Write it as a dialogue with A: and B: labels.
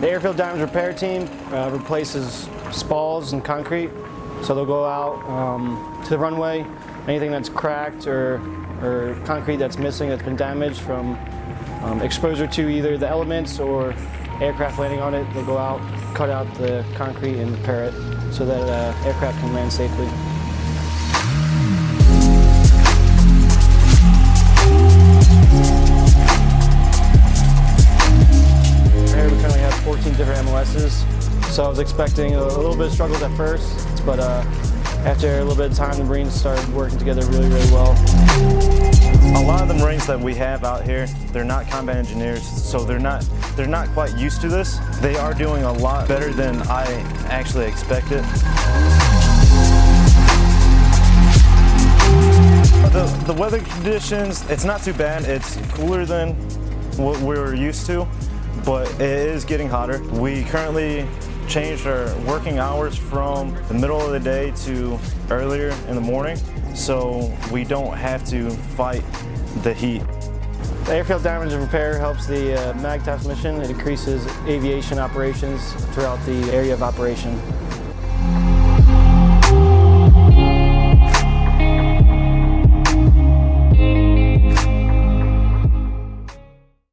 A: The airfield damage and repair team uh, replaces spalls and concrete. So they'll go out um, to the runway, anything that's cracked or, or concrete that's missing that's been damaged from um, exposure to either the elements or aircraft landing on it, they'll go out, cut out the concrete and repair it so that uh, aircraft can land safely. So I was expecting a, little bit of struggles at first, but uh, after a little bit of time, the Marines started working together really, really well.
B: A lot of the Marines that we have out here, they're not combat engineers, so they're not they're not quite used to this. They are doing a lot better than I actually expected. The, the weather conditions, it's not too bad. It's cooler than what we were used to, but it is getting hotter. We currently changed our working hours from the middle of the day to earlier in the morning, so we don't have to fight the heat.
A: The airfield damage and repair helps the uh, mission. It increases aviation operations throughout the area of operation.